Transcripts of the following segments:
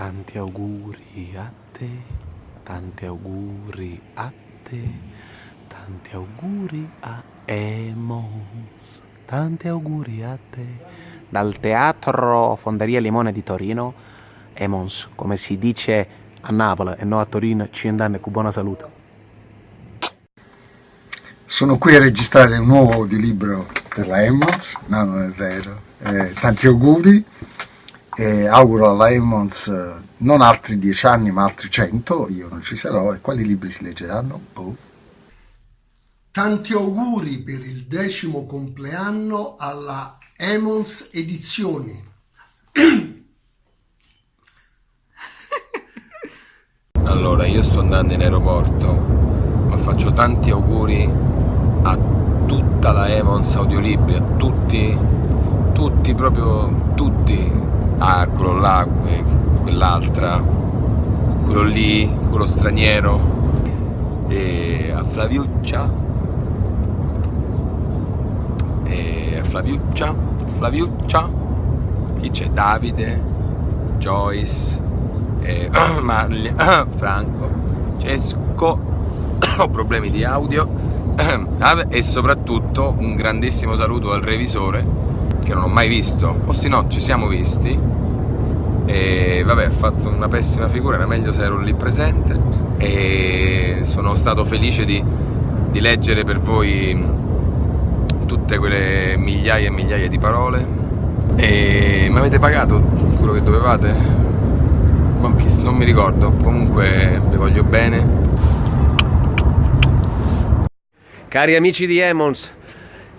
tanti auguri a te, tanti auguri a te, tanti auguri a Emos, tanti auguri a te. Dal teatro Fonderia Limone di Torino, Emons, come si dice a Napoli e no a Torino, ci andanno con buona salute. Sono qui a registrare un nuovo audiolibro per la Emmons, no non è vero, eh, tanti auguri e auguro alla Emmons eh, non altri dieci anni ma altri cento, io non ci sarò e quali libri si leggeranno? Boh. Tanti auguri per il decimo compleanno alla Emmons Edizioni. Allora, io sto andando in aeroporto, ma faccio tanti auguri a tutta la Evans Audiolibri, a tutti, tutti, proprio tutti, ah, quello là, quell'altra, quello lì, quello straniero, e a Flaviuccia, e a Flaviuccia, Flaviuccia, chi c'è? Davide, Joyce, eh, Marli, Franco, Cesco, ho problemi di audio. E soprattutto un grandissimo saluto al revisore che non ho mai visto, o se no ci siamo visti e vabbè ha fatto una pessima figura, era meglio se ero lì presente e sono stato felice di, di leggere per voi tutte quelle migliaia e migliaia di parole e mi avete pagato quello che dovevate? non mi ricordo, comunque vi voglio bene. Cari amici di Emons,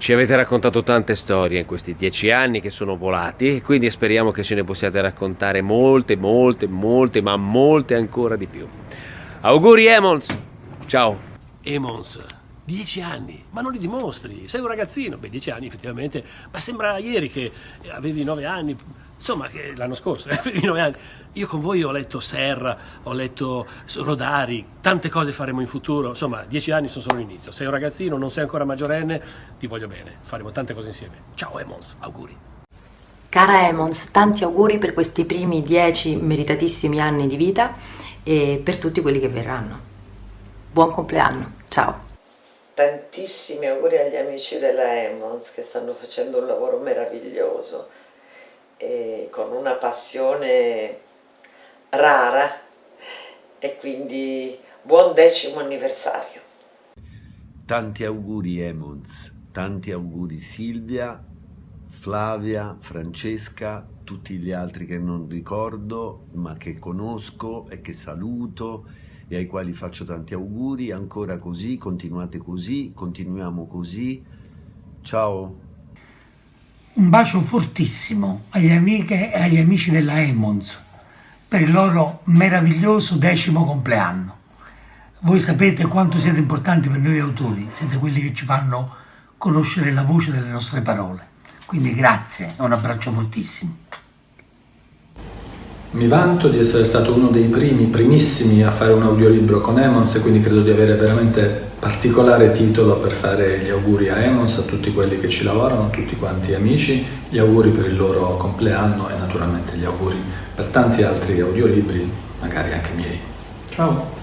ci avete raccontato tante storie in questi dieci anni che sono volati e quindi speriamo che ce ne possiate raccontare molte, molte, molte, ma molte ancora di più. Auguri Emons! Ciao! Emons, dieci anni, ma non li dimostri, sei un ragazzino, beh dieci anni effettivamente, ma sembra ieri che avevi nove anni, insomma l'anno scorso anni. Io con voi ho letto Serra, ho letto Rodari, tante cose faremo in futuro, insomma, dieci anni sono solo l'inizio. Sei un ragazzino, non sei ancora maggiorenne, ti voglio bene, faremo tante cose insieme. Ciao Emons, auguri. Cara Emons, tanti auguri per questi primi dieci meritatissimi anni di vita e per tutti quelli che verranno. Buon compleanno, ciao. Tantissimi auguri agli amici della Emons che stanno facendo un lavoro meraviglioso e con una passione rara e quindi buon decimo anniversario. Tanti auguri Emons, tanti auguri Silvia, Flavia, Francesca, tutti gli altri che non ricordo ma che conosco e che saluto e ai quali faccio tanti auguri, ancora così, continuate così, continuiamo così, ciao! Un bacio fortissimo agli amiche e agli amici della Emons, per il loro meraviglioso decimo compleanno. Voi sapete quanto siete importanti per noi autori, siete quelli che ci fanno conoscere la voce delle nostre parole. Quindi grazie e un abbraccio fortissimo. Mi vanto di essere stato uno dei primi, primissimi a fare un audiolibro con Emons e quindi credo di avere veramente particolare titolo per fare gli auguri a Emons, a tutti quelli che ci lavorano, a tutti quanti amici, gli auguri per il loro compleanno e naturalmente gli auguri per tanti altri audiolibri, magari anche miei. Ciao!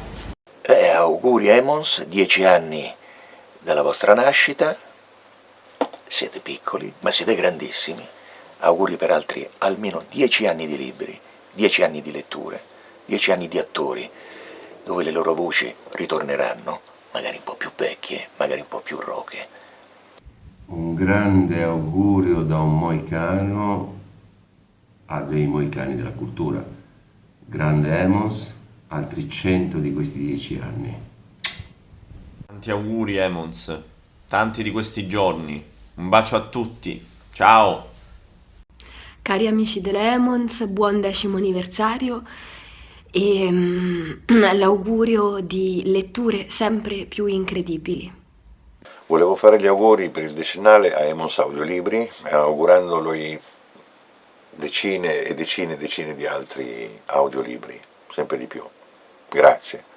Eh, auguri Emons, dieci anni dalla vostra nascita, siete piccoli ma siete grandissimi, auguri per altri almeno dieci anni di libri dieci anni di letture, dieci anni di attori, dove le loro voci ritorneranno, magari un po' più vecchie, magari un po' più roche. Un grande augurio da un moicano a dei moicani della cultura. Grande Emons, altri cento di questi dieci anni. Tanti auguri Emons, tanti di questi giorni. Un bacio a tutti. Ciao! Cari amici dell'Emons, buon decimo anniversario e um, l'augurio di letture sempre più incredibili. Volevo fare gli auguri per il decennale a Emons Audiolibri, augurandolo decine e decine e decine di altri audiolibri, sempre di più. Grazie.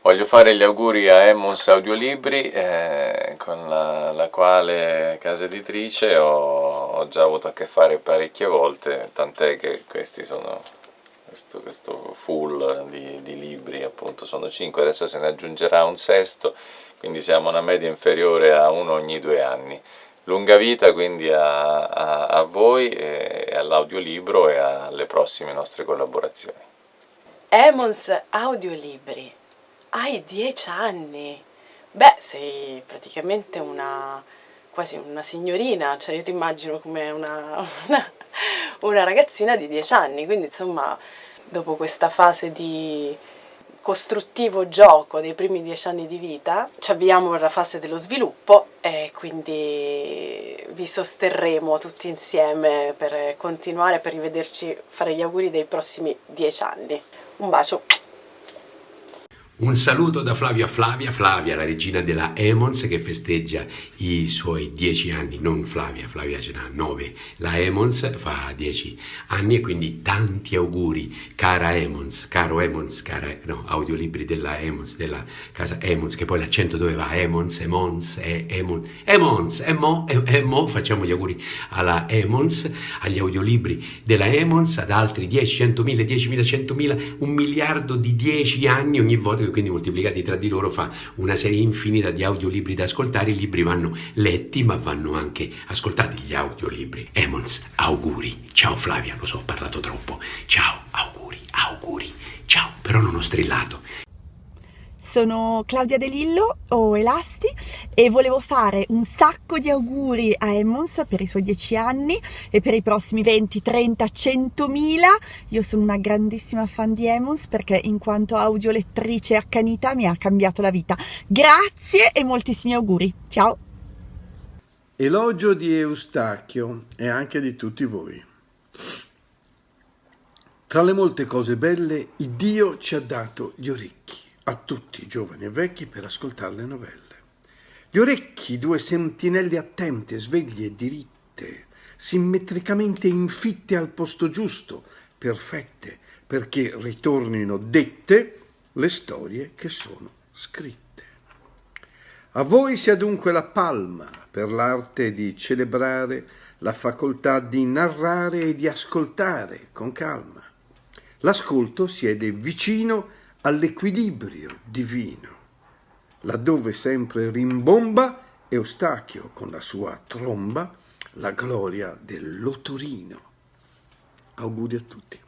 Voglio fare gli auguri a Emmons Audiolibri eh, con la, la, quale casa editrice ho, ho, già avuto a che fare parecchie volte, tant'è che questi sono questo, questo full di, di, libri, appunto sono 5, adesso se ne aggiungerà un sesto, quindi siamo a una media inferiore a uno ogni due anni. Lunga vita quindi a, a, a voi, e all'audiolibro e alle prossime nostre collaborazioni. Emons Audiolibri, hai 10 anni, beh sei praticamente una quasi una signorina, cioè io ti immagino come una, una, una ragazzina di 10 anni, quindi insomma dopo questa fase di costruttivo gioco dei primi dieci anni di vita, ci avviamo alla fase dello sviluppo e quindi vi sosterremo tutti insieme per continuare, per rivederci, fare gli auguri dei prossimi dieci anni. Un bacio! Un saluto da Flavio a Flavia, Flavia la regina della Emons che festeggia i suoi dieci anni, non Flavia, Flavia ce n'ha nove, la Emons fa dieci anni e quindi tanti auguri cara Emons, caro Emons, cara, no, audiolibri della Emons, della casa Emons, che poi l'accento dove va? Emons, Emons, Emons, Emons, Emo, Emo, facciamo gli auguri alla Emons, agli audiolibri della Emons, ad altri 10, 100.000, 10.000, 100.000, un miliardo di dieci anni ogni volta quindi moltiplicati tra di loro fa una serie infinita di audiolibri da ascoltare, i libri vanno letti ma vanno anche ascoltati. Gli audiolibri. Emons, auguri, ciao Flavia, lo so, ho parlato troppo, ciao, auguri, auguri, ciao, però non ho strillato. Sono Claudia De Lillo o Elasti e volevo fare un sacco di auguri a Emmons per i suoi 10 anni e per i prossimi 20, 30, 100 mila. Io sono una grandissima fan di Emmons perché in quanto audiolettrice accanita mi ha cambiato la vita. Grazie e moltissimi auguri. Ciao! Elogio di Eustachio e anche di tutti voi. Tra le molte cose belle, Dio ci ha dato gli orecchi a tutti, giovani e vecchi, per ascoltare le novelle. Gli orecchi, due sentinelle attente, sveglie e diritte, simmetricamente infitte al posto giusto, perfette, perché ritornino dette le storie che sono scritte. A voi sia dunque la palma per l'arte di celebrare la facoltà di narrare e di ascoltare con calma. L'ascolto siede vicino all'equilibrio divino, laddove sempre rimbomba Eustachio con la sua tromba la gloria dell'otorino. Auguri a tutti.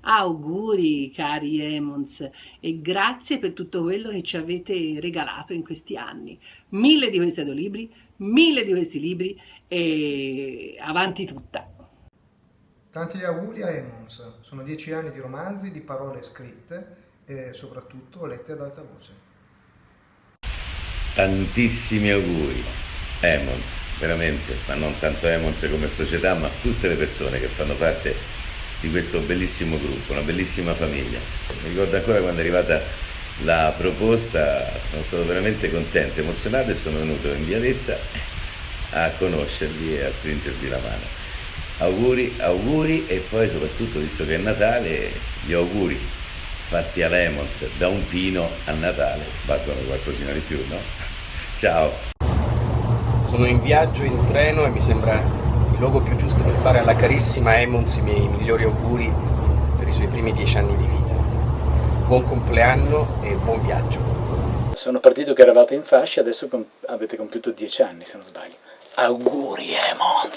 Auguri cari Emons e grazie per tutto quello che ci avete regalato in questi anni. Mille di questi audiolibri, mille di questi libri e avanti tutta. Tanti auguri a Emons, sono dieci anni di romanzi, di parole scritte e soprattutto lette ad alta voce. Tantissimi auguri, Emons, veramente, ma non tanto Emons come società, ma tutte le persone che fanno parte di questo bellissimo gruppo, una bellissima famiglia. Mi ricordo ancora quando è arrivata la proposta, sono stato veramente contento, emozionato e sono venuto in Vialezza a conoscervi e a stringervi la mano. Auguri, auguri e poi soprattutto, visto che è Natale, gli auguri fatti a Lemons da un pino a Natale valgono qualcosina di più, no? Ciao! Sono in viaggio in treno e mi sembra il luogo più giusto per fare alla carissima Emons i miei migliori auguri per i suoi primi dieci anni di vita. Buon compleanno e buon viaggio. Sono partito che eravate in fascia, adesso avete compiuto dieci anni se non sbaglio. Auguri Emons!